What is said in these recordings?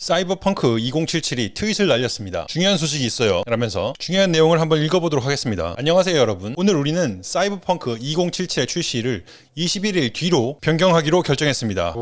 사이버펑크 2077이 트윗을 날렸습니다. 중요한 소식이 있어요. 라면서 중요한 내용을 한번 읽어보도록 하겠습니다. 안녕하세요 여러분. 오늘 우리는 사이버펑크 2077의 출시를 21일 뒤로 변경하기로 결정했습니다.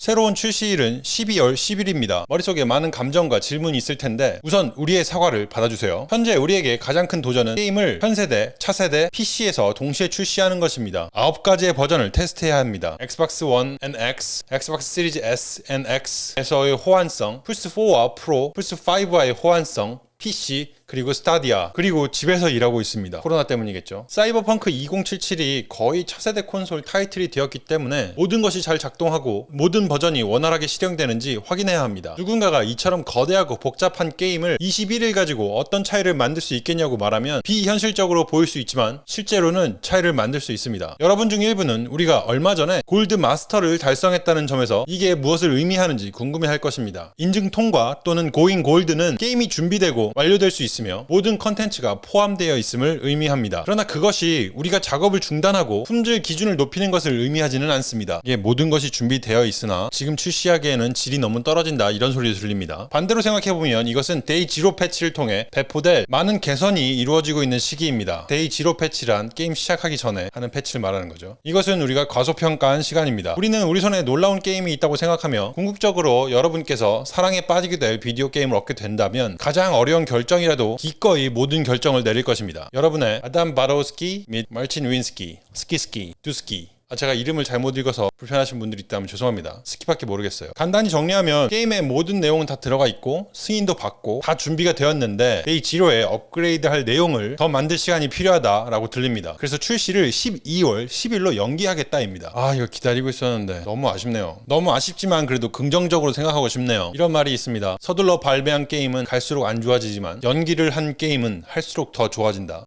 새로운 출시일은 12월 10일입니다. 머릿속에 많은 감정과 질문이 있을 텐데 우선 우리의 사과를 받아주세요. 현재 우리에게 가장 큰 도전은 게임을 현세대, 차세대, PC에서 동시에 출시하는 것입니다. 9가지의 버전을 테스트해야 합니다. 엑스박스 1 and X, 엑스박스 시리즈 S and X에서의 호환성, 플스4와 프로, 플스5와의 호환성, PC 그리고 스타디아 그리고 집에서 일하고 있습니다. 코로나 때문이겠죠. 사이버펑크 2077이 거의 차세대 콘솔 타이틀이 되었기 때문에 모든 것이 잘 작동하고 모든 버전이 원활하게 실행되는지 확인해야 합니다. 누군가가 이처럼 거대하고 복잡한 게임을 21일 가지고 어떤 차이를 만들 수 있겠냐고 말하면 비현실적으로 보일 수 있지만 실제로는 차이를 만들 수 있습니다. 여러분 중 일부는 우리가 얼마 전에 gold master를 달성했다는 점에서 이게 무엇을 의미하는지 궁금해할 것입니다. 인증 통과 또는 going gold는 게임이 준비되고 완료될 수 있 으며 모든 컨텐츠가 포함되어 있음을 의미합니다. 그러나 그것이 우리가 작업을 중단하고 품질 기준을 높이는 것을 의미하지는 않습니다. 이게 모든 것이 준비되어 있으나 지금 출시하기에는 질이 너무 떨어진다 이런 소리를 들립니다. 반대로 생각해보면 이것은 day zero 패치를 통해 배포될 많은 개선이 이루어지고 있는 시기입니다. day zero 패치란 게임 시작하기 전에 하는 패치를 말하는 거죠. 이것은 우리가 과소평가한 시간입니다. 우리는 우리 손에 놀라운 게임이 있다고 생각하며 궁극적으로 여러분께서 사랑에 빠지게 될 비디오 게임을 얻게 된다면 가장 어려운 결정이라도 기꺼이 모든 결정을 내릴 것입니다. 여러분의 아담 바로스키 및 마르친 윈스키, 스키스키, 두스키 아, 제가 이름을 잘못 읽어서 불편하신 분들이 있다면 죄송합니다. 스키밖에 모르겠어요. 간단히 정리하면 게임의 모든 내용은 다 들어가 있고 승인도 받고 다 준비가 되었는데 day zero에 업그레이드 할 내용을 더 만들 시간이 필요하다라고 들립니다. 그래서 출시를 12월 10일로 연기하겠다입니다. 아 이거 기다리고 있었는데 너무 아쉽네요. 너무 아쉽지만 그래도 긍정적으로 생각하고 싶네요. 이런 말이 있습니다. 서둘러 발매한 게임은 갈수록 안 좋아지지만 연기를 한 게임은 할수록 더 좋아진다.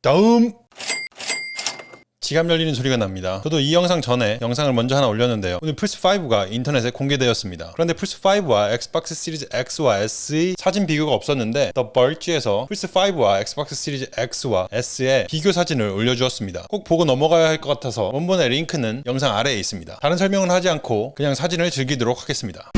다음 지갑 열리는 소리가 납니다. 저도 이 영상 전에 영상을 먼저 하나 올렸는데요. 오늘 플스5가 인터넷에 공개되었습니다. 그런데 플스5와 엑스박스 시리즈 X와 S의 사진 비교가 없었는데 The Verge에서 플스5와 엑스박스 시리즈 X와 S의 비교 사진을 올려주었습니다. 꼭 보고 넘어가야 할 것 같아서 원본의 링크는 영상 아래에 있습니다. 다른 설명은 하지 않고 그냥 사진을 즐기도록 하겠습니다.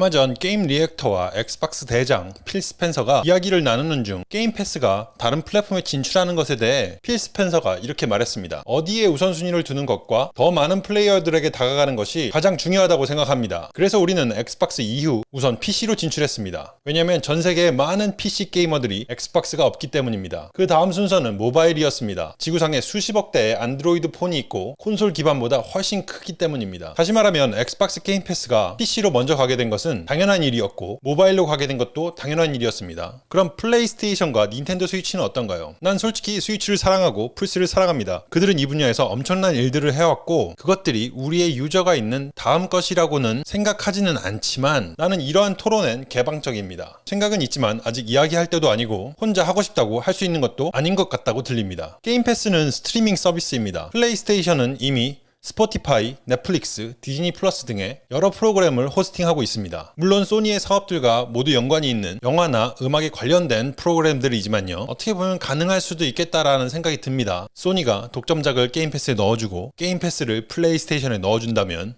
얼마 전 게임 리액터와 엑스박스 대장 필 스펜서가 이야기를 나누는 중 게임 패스가 다른 플랫폼에 진출하는 것에 대해 필 스펜서가 이렇게 말했습니다. 어디에 우선순위를 두는 것과 더 많은 플레이어들에게 다가가는 것이 가장 중요하다고 생각합니다. 그래서 우리는 엑스박스 이후 우선 PC로 진출했습니다. 왜냐면 전 세계의 많은 PC 게이머들이 엑스박스가 없기 때문입니다. 그 다음 순서는 모바일이었습니다. 지구상에 수십억 대의 안드로이드 폰이 있고 콘솔 기반보다 훨씬 크기 때문입니다. 다시 말하면 엑스박스 게임 패스가 PC로 먼저 가게 된 것은 당연한 일이었고 모바일로 가게 된 것도 당연한 일이었습니다. 그럼 플레이스테이션과 닌텐도 스위치는 어떤가요? 난 솔직히 스위치를 사랑하고 플스를 사랑합니다. 그들은 이 분야에서 엄청난 일들을 해왔고 그것들이 우리의 유저가 있는 다음 것이라고는 생각하지는 않지만 나는 이러한 토론엔 개방적입니다. 생각은 있지만 아직 이야기할 때도 아니고 혼자 하고 싶다고 할 수 있는 것도 아닌 것 같다고 들립니다. 게임 패스는 스트리밍 서비스입니다. 플레이스테이션은 이미 스포티파이, 넷플릭스, 디즈니 플러스 등의 여러 프로그램을 호스팅하고 있습니다. 물론 소니의 사업들과 모두 연관이 있는 영화나 음악에 관련된 프로그램들이지만요. 어떻게 보면 가능할 수도 있겠다라는 생각이 듭니다. 소니가 독점작을 게임 패스에 넣어주고 게임 패스를 플레이스테이션에 넣어준다면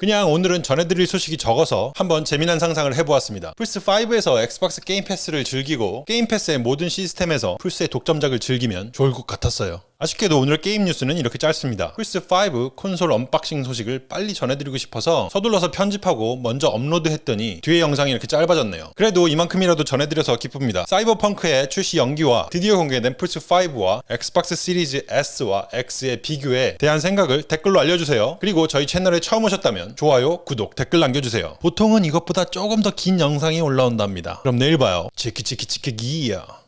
그냥 오늘은 전해드릴 소식이 적어서 한번 재미난 상상을 해보았습니다. 플스5에서 엑스박스 게임 패스를 즐기고 게임 패스의 모든 시스템에서 플스의 독점작을 즐기면 좋을 것 같았어요. 아쉽게도 오늘 게임 뉴스는 이렇게 짧습니다. 플스5 콘솔 unboxing 소식을 빨리 전해드리고 싶어서 서둘러서 편집하고 먼저 업로드했더니 뒤에 영상이 이렇게 짧아졌네요. 그래도 이만큼이라도 전해드려서 기쁩니다. 사이버펑크의 출시 연기와 드디어 공개된 플스5와 엑스박스 시리즈 S와 X의 비교에 대한 생각을 댓글로 알려주세요. 그리고 저희 채널에 처음 오셨다면 좋아요, 구독, 댓글 남겨주세요. 보통은 이것보다 조금 더 긴 영상이 올라온답니다. 그럼 내일 봐요. 치키치키치키기야.